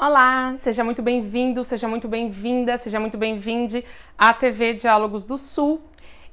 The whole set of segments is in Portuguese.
Olá, seja muito bem-vindo, seja muito bem-vinda, seja muito bem-vinde à TV Diálogos do Sul.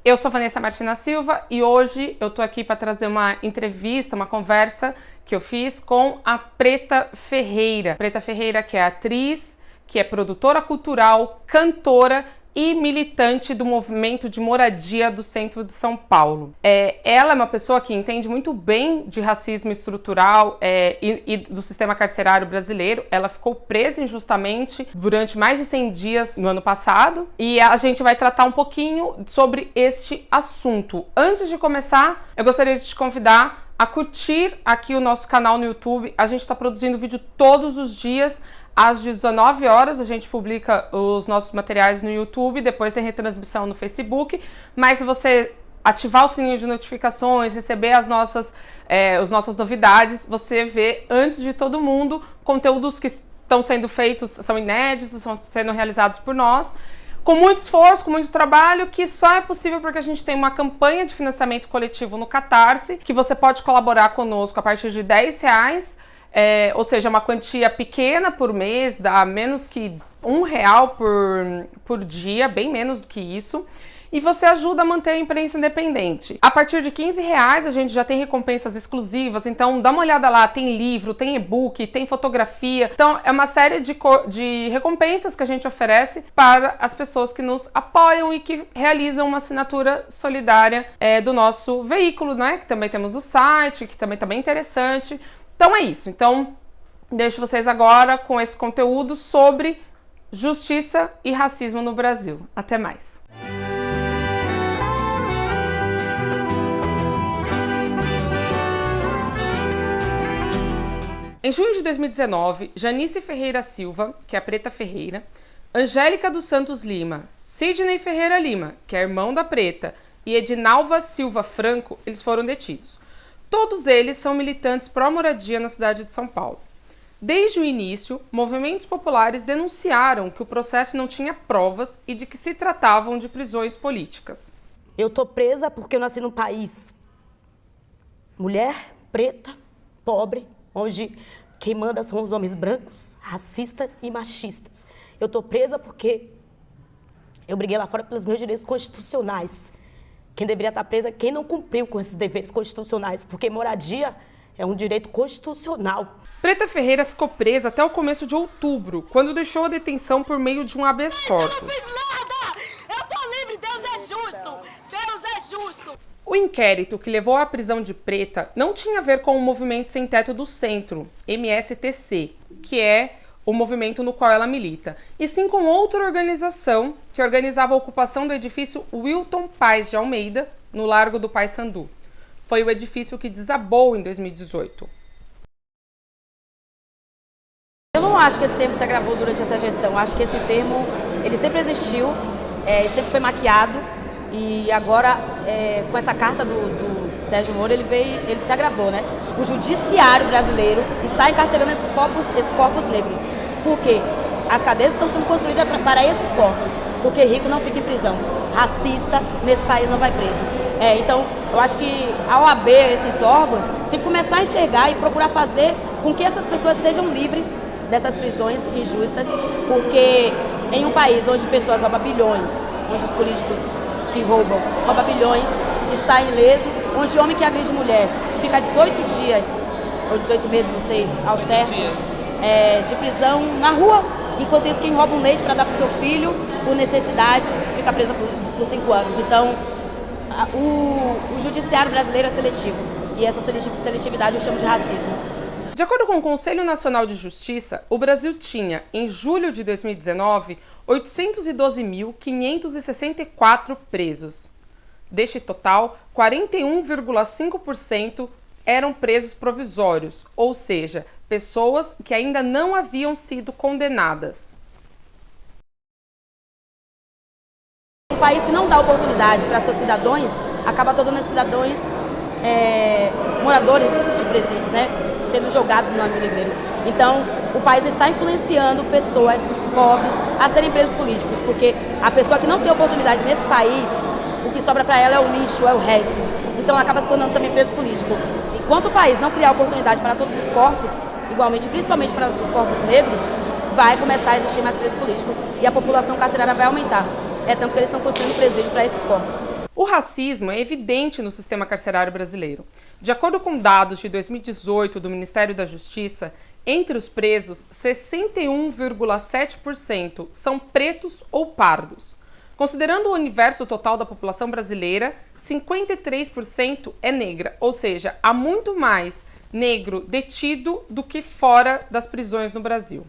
Eu sou Vanessa Martina Silva e hoje eu tô aqui para trazer uma entrevista, uma conversa que eu fiz com a Preta Ferreira. Preta Ferreira que é atriz, que é produtora cultural, cantora e militante do movimento de moradia do centro de São Paulo. É, ela é uma pessoa que entende muito bem de racismo estrutural é, e, e, do sistema carcerário brasileiro. Ela ficou presa injustamente durante mais de 100 dias no ano passado e a gente vai tratar um pouquinho sobre este assunto. Antes de começar, eu gostaria de te convidar a curtir aqui o nosso canal no YouTube. A gente está produzindo vídeo todos os dias. Às 19 horas a gente publica os nossos materiais no YouTube, depois tem retransmissão no Facebook. Mas se você ativar o sininho de notificações, receber as nossas, é, as nossas novidades, você vê antes de todo mundo conteúdos que estão sendo feitos, são inéditos, estão sendo realizados por nós com muito esforço, com muito trabalho, que só é possível porque a gente tem uma campanha de financiamento coletivo no Catarse, que você pode colaborar conosco a partir de 10 reais é, ou seja, uma quantia pequena por mês, dá menos que um real por, por dia, bem menos do que isso e você ajuda a manter a imprensa independente. A partir de 15 reais a gente já tem recompensas exclusivas, então dá uma olhada lá, tem livro, tem e-book, tem fotografia. Então é uma série de, de recompensas que a gente oferece para as pessoas que nos apoiam e que realizam uma assinatura solidária é, do nosso veículo, né? Que também temos o site, que também está bem interessante. Então é isso. Então, deixo vocês agora com esse conteúdo sobre justiça e racismo no Brasil. Até mais. Em junho de 2019, Janice Ferreira Silva, que é a Preta Ferreira, Angélica dos Santos Lima, Sidney Ferreira Lima, que é irmão da Preta, e Edinalva Silva Franco, eles foram detidos. Todos eles são militantes pró-moradia na cidade de São Paulo. Desde o início, movimentos populares denunciaram que o processo não tinha provas e de que se tratavam de prisões políticas. Eu tô presa porque eu nasci num país mulher, preta, pobre, onde quem manda são os homens brancos, racistas e machistas. Eu tô presa porque eu briguei lá fora pelos meus direitos constitucionais. Quem deveria estar presa é quem não cumpriu com esses deveres constitucionais, porque moradia é um direito constitucional. Preta Ferreira ficou presa até o começo de outubro, quando deixou a detenção por meio de um habeas corpus. Eu não fiz nada! Eu tô livre! Deus é justo! Deus é justo! O inquérito que levou à prisão de Preta não tinha a ver com o Movimento Sem Teto do Centro, MSTC, que é o movimento no qual ela milita, e sim com outra organização que organizava a ocupação do edifício Wilton Paz de Almeida, no Largo do Paissandu. Foi o edifício que desabou em 2018. Eu não acho que esse termo se agravou durante essa gestão. Acho que esse termo ele sempre existiu, é, sempre foi maquiado e agora é, com essa carta do, do Sérgio Moro, ele veio, ele se agravou, né? O judiciário brasileiro está encarcerando esses corpos, esses corpos negros. Por quê? As cadeias estão sendo construídas para esses corpos, porque rico não fica em prisão. Racista nesse país não vai preso. É, então, eu acho que a OAB, esses órgãos, tem que começar a enxergar e procurar fazer com que essas pessoas sejam livres dessas prisões injustas, porque em um país onde pessoas roubam bilhões, onde os políticos que roubam roubam bilhões e saem lesos, onde homem que agride mulher fica 18 dias, ou 18 meses, não sei, ao certo, é, de prisão na rua, enquanto isso quem rouba um leite para dar para o seu filho, por necessidade, fica presa por 5 anos. Então, a, o, o judiciário brasileiro é seletivo, e essa seletividade eu chamo de racismo. De acordo com o Conselho Nacional de Justiça, o Brasil tinha, em julho de 2019, 812.564 presos. Deste total, 41,5% eram presos provisórios, ou seja, pessoas que ainda não haviam sido condenadas. Um país que não dá oportunidade para seus cidadãos, acaba tornando cidadãos é, moradores de presídios, né? sendo jogados no navio negreiro. Então, o país está influenciando pessoas pobres a serem presos políticos, porque a pessoa que não tem oportunidade nesse país o que sobra para ela é o lixo, é o resto. Então ela acaba se tornando também preso político. Enquanto o país não criar oportunidade para todos os corpos, igualmente, principalmente para os corpos negros, vai começar a existir mais preso político e a população carcerária vai aumentar. É tanto que eles estão construindo presídio para esses corpos. O racismo é evidente no sistema carcerário brasileiro. De acordo com dados de 2018 do Ministério da Justiça, entre os presos, 61,7% são pretos ou pardos. Considerando o universo total da população brasileira, 53% é negra, ou seja, há muito mais negro detido do que fora das prisões no Brasil.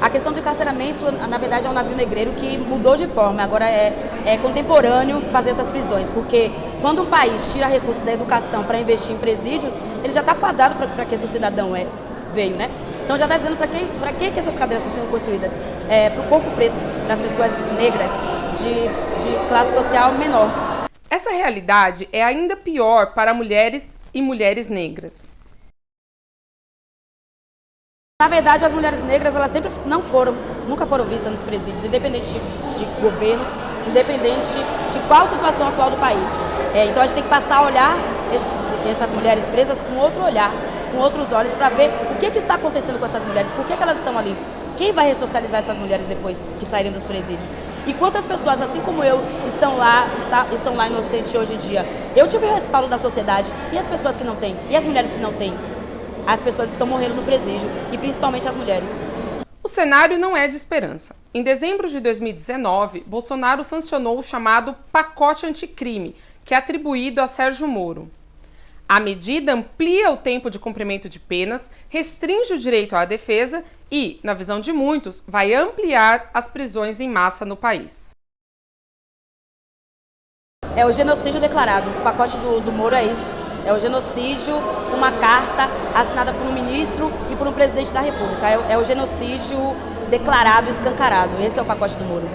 A questão do encarceramento, na verdade, é um navio negreiro que mudou de forma. Agora é, é contemporâneo fazer essas prisões, porque quando um país tira recursos da educação para investir em presídios, ele já está fadado para que esse cidadão é, veio, né? Então já está dizendo para que, que, essas cadeiras estão sendo construídas? É, para o corpo preto, para as pessoas negras de, de classe social menor. Essa realidade é ainda pior para mulheres e mulheres negras. Na verdade, as mulheres negras, elas sempre não foram, nunca foram vistas nos presídios, independente de, de governo, independente de qual situação atual do país. É, então a gente tem que passar a olhar esses, essas mulheres presas com outro olhar, com outros olhos, para ver o que, que, está acontecendo com essas mulheres, por que, que elas estão ali, quem vai ressocializar essas mulheres depois que saírem dos presídios. E quantas pessoas, assim como eu, estão lá, está, estão lá inocentes hoje em dia. Eu tive o respaldo da sociedade, e as pessoas que não têm? E as mulheres que não têm? as pessoas estão morrendo no presídio e principalmente as mulheres. O cenário não é de esperança. Em dezembro de 2019, Bolsonaro sancionou o chamado pacote anticrime, que é atribuído a Sérgio Moro. A medida amplia o tempo de cumprimento de penas, restringe o direito à defesa e, na visão de muitos, vai ampliar as prisões em massa no país. É o genocídio declarado. O pacote do, do Moro é isso é o genocídio, uma carta assinada por um ministro e por um presidente da República. É, é o genocídio declarado, escancarado. Esse é o pacote do Moro.